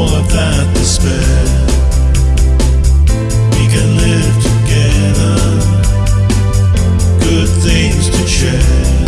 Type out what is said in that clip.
all of that despair. We can live together, good things to share.